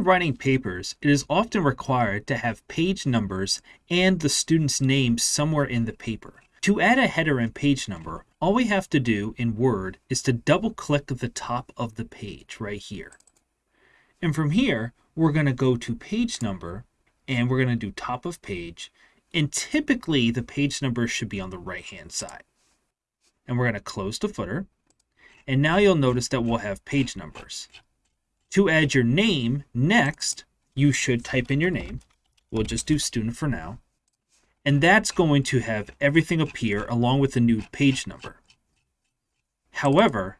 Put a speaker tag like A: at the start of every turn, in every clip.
A: When writing papers, it is often required to have page numbers and the student's name somewhere in the paper. To add a header and page number, all we have to do in Word is to double click the top of the page right here. And from here, we're going to go to page number and we're going to do top of page. And typically the page number should be on the right hand side. And we're going to close the footer. And now you'll notice that we'll have page numbers. To add your name next, you should type in your name. We'll just do student for now. And that's going to have everything appear along with the new page number. However,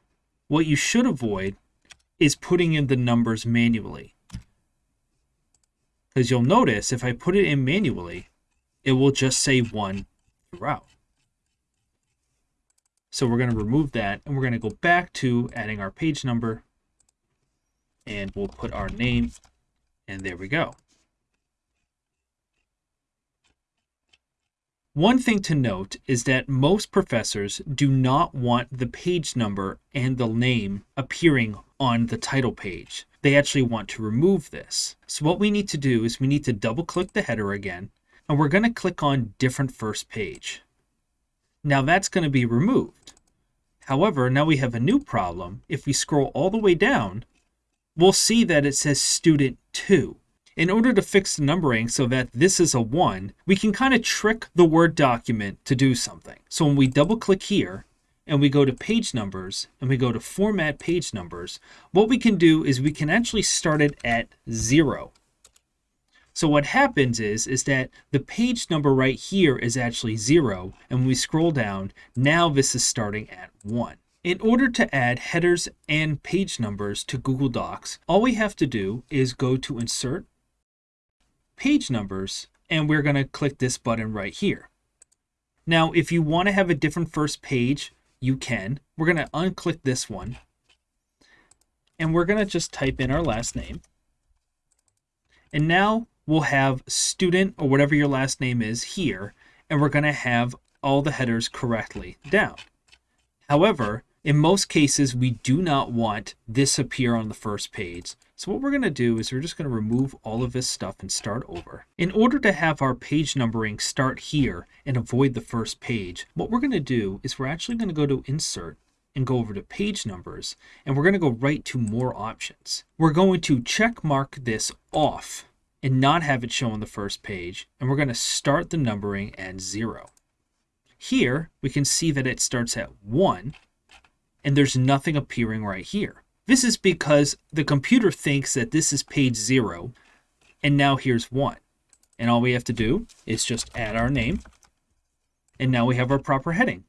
A: what you should avoid is putting in the numbers manually. Because you'll notice if I put it in manually, it will just say 1 throughout. So we're going to remove that and we're going to go back to adding our page number and we'll put our name and there we go. One thing to note is that most professors do not want the page number and the name appearing on the title page. They actually want to remove this. So what we need to do is we need to double click the header again and we're going to click on different first page. Now that's going to be removed. However, now we have a new problem. If we scroll all the way down, we'll see that it says student 2. In order to fix the numbering so that this is a 1, we can kind of trick the Word document to do something. So when we double click here, and we go to page numbers, and we go to format page numbers, what we can do is we can actually start it at 0. So what happens is, is that the page number right here is actually 0, and when we scroll down, now this is starting at 1. In order to add headers and page numbers to Google Docs, all we have to do is go to Insert, page numbers, and we're going to click this button right here. Now, if you want to have a different first page, you can. We're going to unclick this one, and we're going to just type in our last name. And now we'll have student or whatever your last name is here, and we're going to have all the headers correctly down. However, in most cases, we do not want this appear on the first page. So what we're going to do is we're just going to remove all of this stuff and start over. In order to have our page numbering start here and avoid the first page, what we're going to do is we're actually going to go to Insert and go over to Page Numbers, and we're going to go right to More Options. We're going to check mark this off and not have it show on the first page, and we're going to start the numbering at 0. Here, we can see that it starts at 1, and there's nothing appearing right here. This is because the computer thinks that this is page 0, and now here's 1. And all we have to do is just add our name, and now we have our proper heading.